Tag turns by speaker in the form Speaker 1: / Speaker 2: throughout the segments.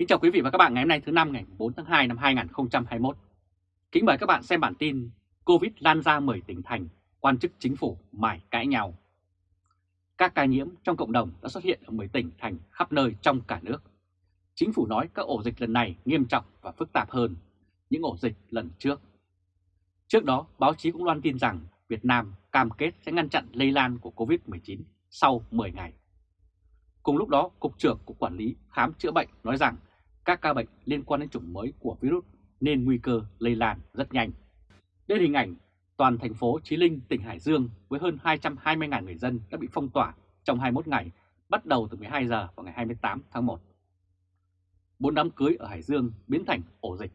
Speaker 1: Kính chào quý vị và các bạn ngày hôm nay thứ năm ngày 4 tháng 2 năm 2021. Kính mời các bạn xem bản tin Covid lan ra 10 tỉnh thành, quan chức chính phủ mải cãi nhau. Các ca nhiễm trong cộng đồng đã xuất hiện ở 10 tỉnh thành khắp nơi trong cả nước. Chính phủ nói các ổ dịch lần này nghiêm trọng và phức tạp hơn những ổ dịch lần trước. Trước đó, báo chí cũng loan tin rằng Việt Nam cam kết sẽ ngăn chặn lây lan của Covid-19 sau 10 ngày. Cùng lúc đó, Cục trưởng Cục Quản lý Khám chữa bệnh nói rằng các ca bệnh liên quan đến chủng mới của virus nên nguy cơ lây lan rất nhanh. Đây là hình ảnh toàn thành phố Chí Linh, tỉnh Hải Dương với hơn 220.000 người dân đã bị phong tỏa trong 21 ngày, bắt đầu từ 12 giờ vào ngày 28 tháng 1. Bốn đám cưới ở Hải Dương biến thành ổ dịch.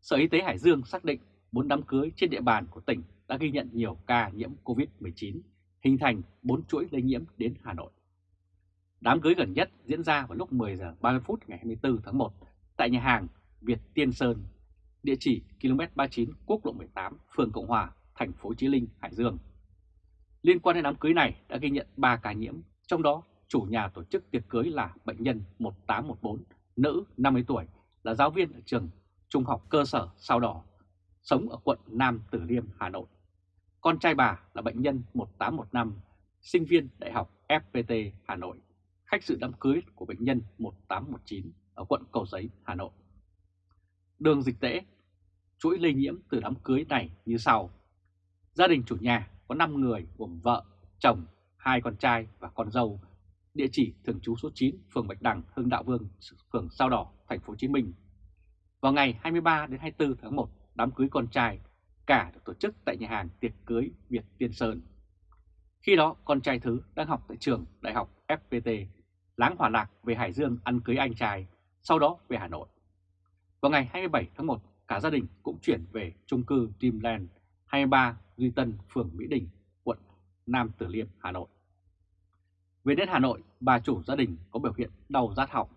Speaker 1: Sở Y tế Hải Dương xác định bốn đám cưới trên địa bàn của tỉnh đã ghi nhận nhiều ca nhiễm COVID-19, hình thành bốn chuỗi lây nhiễm đến Hà Nội. Đám cưới gần nhất diễn ra vào lúc 10 giờ 30 phút ngày 24 tháng 1 tại nhà hàng Việt Tiên Sơn, địa chỉ km 39 quốc lộ 18, phường Cộng Hòa, thành phố Chí Linh, Hải Dương. Liên quan đến đám cưới này đã ghi nhận 3 ca nhiễm, trong đó chủ nhà tổ chức tiệc cưới là bệnh nhân 1814, nữ 50 tuổi, là giáo viên ở trường trung học cơ sở Sao Đỏ, sống ở quận Nam Tử Liêm, Hà Nội. Con trai bà là bệnh nhân 1815, sinh viên Đại học FPT Hà Nội khách sự đám cưới của bệnh nhân 1819 ở quận Cầu Giấy, Hà Nội. Đường dịch tễ, chuỗi lây nhiễm từ đám cưới này như sau. Gia đình chủ nhà có 5 người gồm vợ, chồng, hai con trai và con dâu, địa chỉ thường trú số 9, phường Bạch Đằng, Hưng Đạo Vương, phường Sao Đỏ, thành phố Hồ Chí Minh. Vào ngày 23 đến 24 tháng 1, đám cưới con trai cả được tổ chức tại nhà hàng tiệc cưới Việt Tiên Sơn. Khi đó, con trai thứ đang học tại trường Đại học FPT láng hòa lạc về Hải Dương ăn cưới anh trai, sau đó về Hà Nội. Vào ngày 27 tháng 1, cả gia đình cũng chuyển về chung cư Dreamland 23 Duy Tân, phường Mỹ Đình, quận Nam Từ Liêm, Hà Nội. Về đến Hà Nội, bà chủ gia đình có biểu hiện đau rát họng,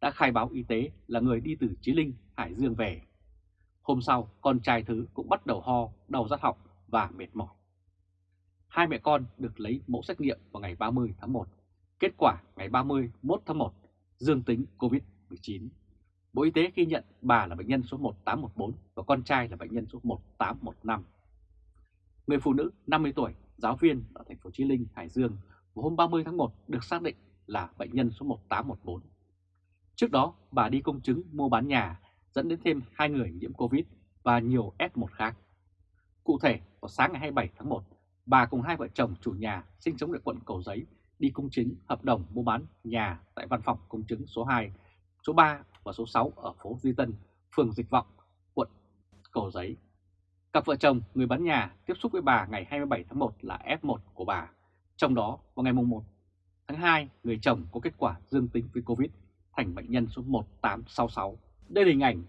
Speaker 1: đã khai báo y tế là người đi từ Chí Linh, Hải Dương về. Hôm sau, con trai thứ cũng bắt đầu ho, đau rát họng và mệt mỏi. Hai mẹ con được lấy mẫu xét nghiệm vào ngày 30 tháng 1 Kết quả ngày 31 tháng 1 dương tính COVID-19. Bộ Y tế ghi nhận bà là bệnh nhân số 1814 và con trai là bệnh nhân số 1815. Người phụ nữ 50 tuổi, giáo viên ở thành phố Chí Linh, Hải Dương vào hôm 30 tháng 1 được xác định là bệnh nhân số 1814. Trước đó, bà đi công chứng mua bán nhà dẫn đến thêm hai người nhiễm Covid và nhiều F1 khác. Cụ thể, vào sáng ngày 27 tháng 1, bà cùng hai vợ chồng chủ nhà sinh sống tại quận Cầu Giấy đi công chứng hợp đồng mua bán nhà tại văn phòng công chứng số 2, số 3 và số 6 ở phố Duy Tân, phường Dịch Vọng, quận Cầu Giấy. Cặp vợ chồng người bán nhà tiếp xúc với bà ngày 27 tháng 1 là F1 của bà. Trong đó, vào ngày 1 tháng 2, người chồng có kết quả dương tính với Covid thành bệnh nhân số 1866. Đây là hình ảnh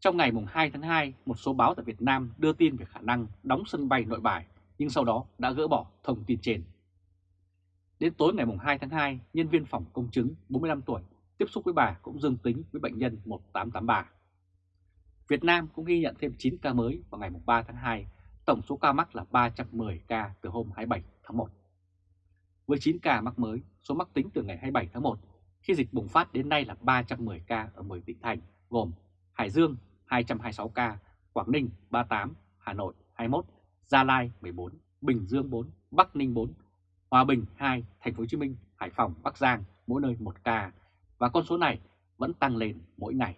Speaker 1: trong ngày 2 tháng 2, một số báo tại Việt Nam đưa tin về khả năng đóng sân bay nội bài, nhưng sau đó đã gỡ bỏ thông tin trên. Đến tối ngày 2 tháng 2, nhân viên phòng công chứng 45 tuổi tiếp xúc với bà cũng dương tính với bệnh nhân 1883. Việt Nam cũng ghi nhận thêm 9 ca mới vào ngày 3 tháng 2, tổng số ca mắc là 310 ca từ hôm 27 tháng 1. Với 9 ca mắc mới, số mắc tính từ ngày 27 tháng 1 khi dịch bùng phát đến nay là 310 ca ở 10 tỉnh thành gồm Hải Dương 226 ca, Quảng Ninh 38, Hà Nội 21, Gia Lai 14, Bình Dương 4, Bắc Ninh 4, Hòa Bình 2, Thành phố Hồ Chí Minh, Hải Phòng, Bắc Giang mỗi nơi một ca và con số này vẫn tăng lên mỗi ngày.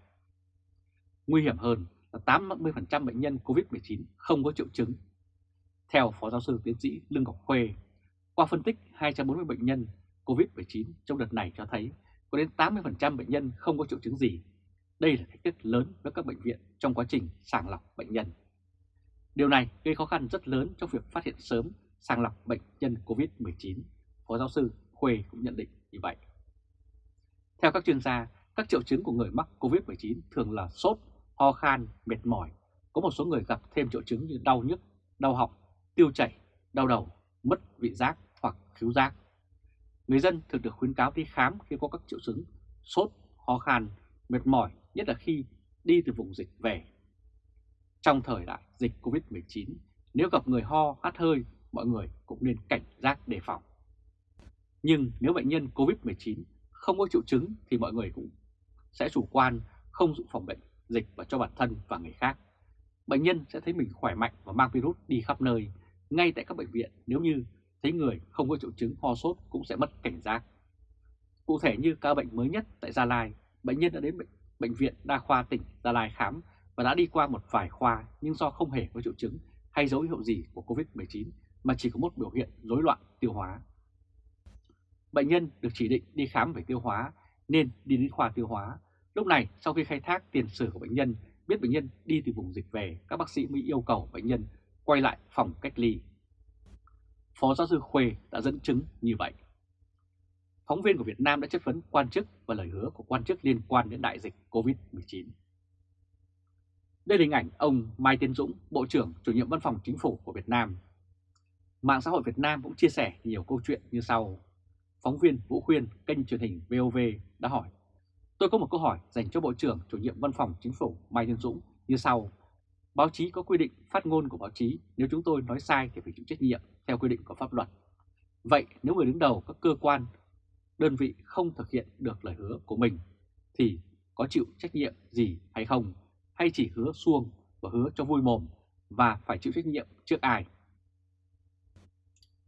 Speaker 1: Nguy hiểm hơn là 80% bệnh nhân COVID-19 không có triệu chứng. Theo Phó Giáo sư Tiến sĩ Lương Ngọc Khuê, qua phân tích 240 bệnh nhân COVID-19 trong đợt này cho thấy có đến 80% bệnh nhân không có triệu chứng gì. Đây là thách thức lớn với các bệnh viện trong quá trình sàng lọc bệnh nhân. Điều này gây khó khăn rất lớn trong việc phát hiện sớm sàng lọc bệnh nhân COVID-19, Phó giáo sư Khuê cũng nhận định như vậy. Theo các chuyên gia, các triệu chứng của người mắc COVID-19 thường là sốt, ho khan, mệt mỏi. Có một số người gặp thêm triệu chứng như đau nhức, đau họng, tiêu chảy, đau đầu, mất vị giác hoặc khiếu giác. Người dân thường được khuyến cáo đi khám khi có các triệu chứng sốt, ho khan, mệt mỏi, nhất là khi đi từ vùng dịch về. Trong thời đại dịch COVID-19, nếu gặp người ho, hắt hơi mọi người cũng nên cảnh giác đề phòng. Nhưng nếu bệnh nhân COVID-19 không có triệu chứng thì mọi người cũng sẽ chủ quan, không dự phòng bệnh dịch và cho bản thân và người khác. Bệnh nhân sẽ thấy mình khỏe mạnh và mang virus đi khắp nơi, ngay tại các bệnh viện nếu như thấy người không có triệu chứng ho sốt cũng sẽ mất cảnh giác. Cụ thể như ca bệnh mới nhất tại Gia Lai, bệnh nhân đã đến bệnh, bệnh viện Đa khoa tỉnh Gia Lai khám và đã đi qua một vài khoa nhưng do không hề có triệu chứng hay dấu hiệu gì của COVID-19 mà chỉ có một biểu hiện rối loạn tiêu hóa. Bệnh nhân được chỉ định đi khám về tiêu hóa nên đi đến khoa tiêu hóa. Lúc này sau khi khai thác tiền sử của bệnh nhân, biết bệnh nhân đi từ vùng dịch về, các bác sĩ mới yêu cầu bệnh nhân quay lại phòng cách ly. Phó giáo sư Khuê đã dẫn chứng như vậy. Phóng viên của Việt Nam đã chất vấn quan chức và lời hứa của quan chức liên quan đến đại dịch COVID-19. Đây là hình ảnh ông Mai Tiến Dũng, Bộ trưởng chủ nhiệm Văn phòng Chính phủ của Việt Nam. Mạng xã hội Việt Nam cũng chia sẻ nhiều câu chuyện như sau. Phóng viên Vũ Khuyên, kênh truyền hình VOV đã hỏi. Tôi có một câu hỏi dành cho Bộ trưởng chủ nhiệm Văn phòng Chính phủ Mai Tiến Dũng như sau. Báo chí có quy định phát ngôn của báo chí, nếu chúng tôi nói sai thì phải chịu trách nhiệm theo quy định của pháp luật. Vậy nếu người đứng đầu các cơ quan, đơn vị không thực hiện được lời hứa của mình thì có chịu trách nhiệm gì hay không? Hay chỉ hứa xuông và hứa cho vui mồm và phải chịu trách nhiệm trước ai?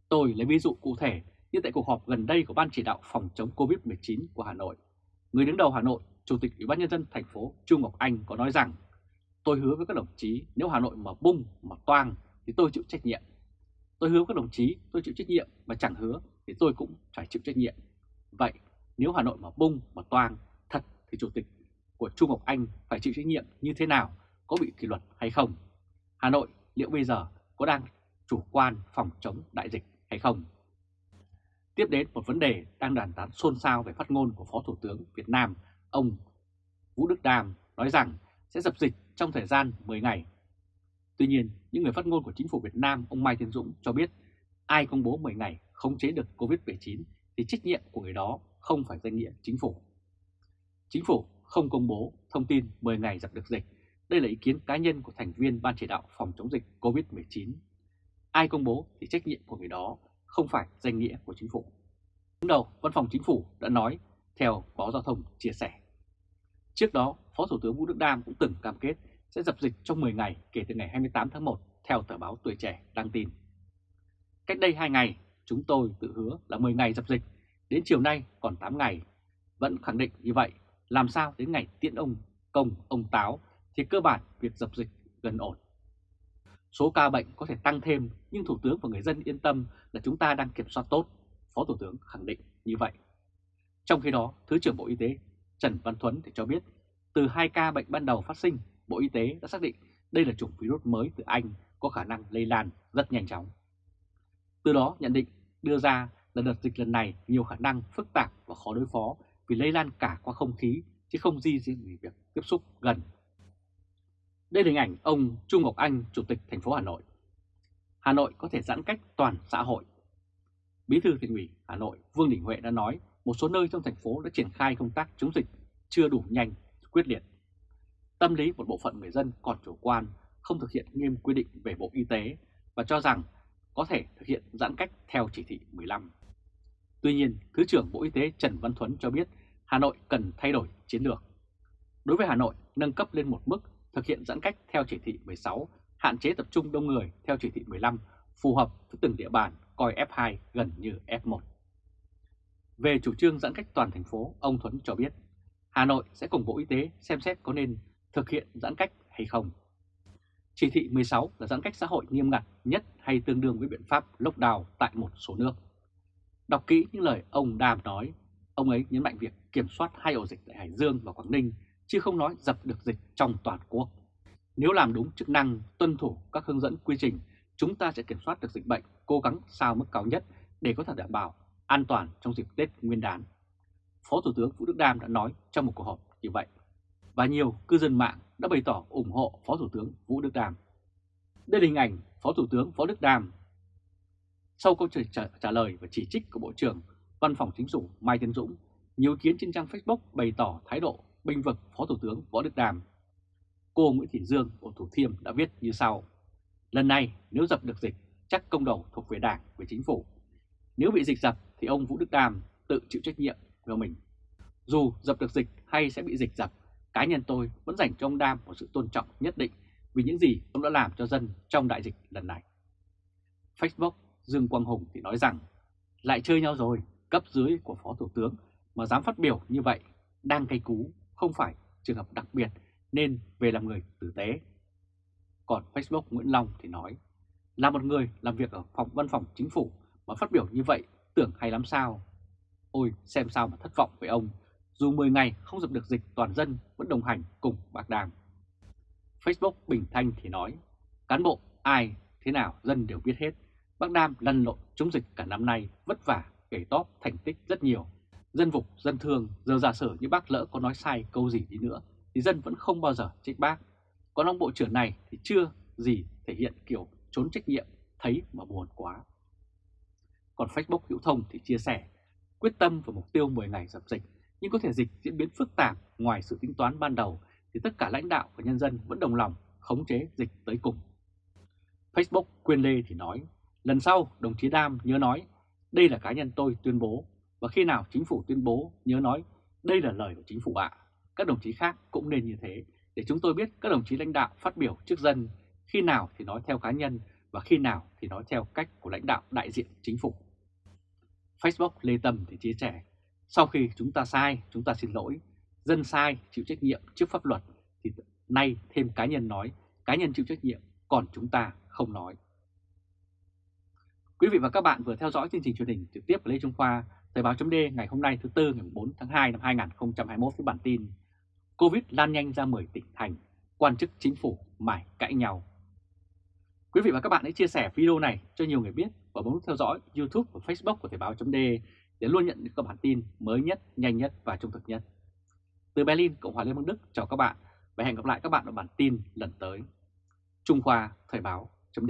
Speaker 1: Tôi lấy ví dụ cụ thể như tại cuộc họp gần đây của Ban chỉ đạo phòng chống Covid-19 của Hà Nội. Người đứng đầu Hà Nội, Chủ tịch Ủy ban nhân dân thành phố Trung Ngọc Anh có nói rằng: "Tôi hứa với các đồng chí nếu Hà Nội mà bung mà toang thì tôi chịu trách nhiệm. Tôi hứa với các đồng chí tôi chịu trách nhiệm mà chẳng hứa thì tôi cũng phải chịu trách nhiệm. Vậy nếu Hà Nội mà bung mà toang thật thì Chủ tịch của Trung Ngọc Anh phải chịu trách nhiệm như thế nào, có bị kỷ luật hay không? Hà Nội liệu bây giờ có đang chủ quan phòng chống đại dịch hay không? Tiếp đến một vấn đề đang đàn tán xôn xao về phát ngôn của Phó Thủ tướng Việt Nam, ông Vũ Đức Đàm nói rằng sẽ dập dịch trong thời gian 10 ngày. Tuy nhiên, những người phát ngôn của chính phủ Việt Nam, ông Mai Tiến Dũng cho biết ai công bố 10 ngày không chế được COVID-19 thì trách nhiệm của người đó không phải danh nghĩa chính phủ. Chính phủ không công bố thông tin 10 ngày dập được dịch. Đây là ý kiến cá nhân của thành viên Ban chỉ đạo phòng chống dịch COVID-19. Ai công bố thì trách nhiệm của người đó không phải danh nghĩa của chính phủ. Đứng đầu, Văn phòng Chính phủ đã nói theo báo Giao thông chia sẻ. Trước đó, Phó Thủ tướng Vũ Đức Đam cũng từng cam kết sẽ dập dịch trong 10 ngày kể từ ngày 28 tháng 1 theo tờ báo Tuổi Trẻ đăng tin. Cách đây 2 ngày, chúng tôi tự hứa là 10 ngày dập dịch, đến chiều nay còn 8 ngày. Vẫn khẳng định như vậy, làm sao đến ngày tiễn ông công, ông táo thì cơ bản việc dập dịch gần ổn. Số ca bệnh có thể tăng thêm nhưng Thủ tướng và người dân yên tâm là chúng ta đang kiểm soát tốt, Phó Thủ tướng khẳng định như vậy. Trong khi đó, Thứ trưởng Bộ Y tế Trần Văn Thuấn thì cho biết từ hai ca bệnh ban đầu phát sinh, Bộ Y tế đã xác định đây là chủng virus mới từ Anh có khả năng lây lan rất nhanh chóng. Từ đó nhận định đưa ra là đợt dịch lần này nhiều khả năng phức tạp và khó đối phó vì lây lan cả qua không khí chứ không di riêng vì việc tiếp xúc gần. Đây là hình ảnh ông Trung Ngọc Anh, Chủ tịch thành phố Hà Nội. Hà Nội có thể giãn cách toàn xã hội. Bí thư thành ủy Hà Nội Vương Đình Huệ đã nói một số nơi trong thành phố đã triển khai công tác chống dịch chưa đủ nhanh, quyết liệt. Tâm lý một bộ phận người dân còn chủ quan, không thực hiện nghiêm quy định về Bộ Y tế và cho rằng có thể thực hiện giãn cách theo chỉ thị 15. Tuy nhiên, Thứ trưởng Bộ Y tế Trần Văn Thuấn cho biết Hà Nội cần thay đổi chiến lược. Đối với Hà Nội, nâng cấp lên một mức thực hiện giãn cách theo chỉ thị 16, hạn chế tập trung đông người theo chỉ thị 15, phù hợp với từng địa bàn coi F2 gần như F1. Về chủ trương giãn cách toàn thành phố, ông Thuấn cho biết Hà Nội sẽ cùng Bộ Y tế xem xét có nên thực hiện giãn cách hay không. Chỉ thị 16 là giãn cách xã hội nghiêm ngặt nhất hay tương đương với biện pháp lockdown tại một số nước. Đọc kỹ những lời ông Đàm nói, ông ấy nhấn mạnh việc kiểm soát hai ổ dịch tại Hải Dương và Quảng Ninh, chứ không nói dập được dịch trong toàn quốc. Nếu làm đúng chức năng, tuân thủ các hướng dẫn quy trình, chúng ta sẽ kiểm soát được dịch bệnh, cố gắng sao mức cao nhất để có thể đảm bảo an toàn trong dịp Tết Nguyên đán. Phó Thủ tướng Vũ Đức Đam đã nói trong một cuộc họp như vậy. Và nhiều cư dân mạng đã bày tỏ ủng hộ Phó Thủ tướng Vũ Đức Đam. Đây là hình ảnh Phó Thủ tướng Phó Đức Đam. Sau câu trả, trả lời và chỉ trích của Bộ trưởng Văn phòng Chính phủ Mai Tiến Dũng, nhiều ý kiến trên trang Facebook bày tỏ thái độ bênh vực Phó Thủ tướng Võ Đức Đàm. Cô Nguyễn Thị Dương của Thủ Thiêm đã viết như sau. Lần này nếu dập được dịch chắc công đầu thuộc về Đảng, về Chính phủ. Nếu bị dịch dập thì ông Vũ Đức Đàm tự chịu trách nhiệm của mình. Dù dập được dịch hay sẽ bị dịch dập, cá nhân tôi vẫn dành cho ông Đam một sự tôn trọng nhất định vì những gì ông đã làm cho dân trong đại dịch lần này. Facebook Dương Quang Hùng thì nói rằng lại chơi nhau rồi, cấp dưới của Phó Thủ tướng mà dám phát biểu như vậy đang cây cú, không phải trường hợp đặc biệt nên về làm người tử tế. Còn Facebook Nguyễn Long thì nói là một người làm việc ở phòng văn phòng chính phủ mà phát biểu như vậy tưởng hay lắm sao. Ôi xem sao mà thất vọng với ông, dù 10 ngày không dập được dịch toàn dân vẫn đồng hành cùng bác Đàm. Facebook Bình Thanh thì nói, cán bộ ai thế nào dân đều biết hết. Bác Đam lăn lộn chống dịch cả năm nay vất vả, kể tóp thành tích rất nhiều. Dân phục dân thương, giờ giả sử như bác lỡ có nói sai câu gì đi nữa thì dân vẫn không bao giờ trách bác. Còn ông bộ trưởng này thì chưa gì thể hiện kiểu trốn trách nhiệm, thấy mà buồn quá. Còn Facebook Hữu Thông thì chia sẻ, quyết tâm và mục tiêu 10 ngày dập dịch, nhưng có thể dịch diễn biến phức tạp ngoài sự tính toán ban đầu thì tất cả lãnh đạo và nhân dân vẫn đồng lòng khống chế dịch tới cùng. Facebook Quyên Lê thì nói, lần sau đồng chí Đam nhớ nói, đây là cá nhân tôi tuyên bố, và khi nào chính phủ tuyên bố nhớ nói, đây là lời của chính phủ ạ. Các đồng chí khác cũng nên như thế, để chúng tôi biết các đồng chí lãnh đạo phát biểu trước dân, khi nào thì nói theo cá nhân và khi nào thì nói theo cách của lãnh đạo đại diện chính phủ. Facebook Lê Tâm thì chia sẻ, sau khi chúng ta sai, chúng ta xin lỗi, dân sai chịu trách nhiệm trước pháp luật thì nay thêm cá nhân nói, cá nhân chịu trách nhiệm, còn chúng ta không nói. Quý vị và các bạn vừa theo dõi chương trình truyền hình trực tiếp của Lê Trung Khoa, Thời báo chấm ngày hôm nay thứ Tư ngày 4 tháng 2 năm 2021 với bản tin Covid lan nhanh ra 10 tỉnh thành, quan chức chính phủ mải cãi nhau. Quý vị và các bạn hãy chia sẻ video này cho nhiều người biết và bấm nút theo dõi YouTube và Facebook của Thời báo chấm để luôn nhận được các bản tin mới nhất, nhanh nhất và trung thực nhất. Từ Berlin, Cộng hòa Liên bang Đức chào các bạn và hẹn gặp lại các bạn ở bản tin lần tới. Trung Khoa Thời báo chấm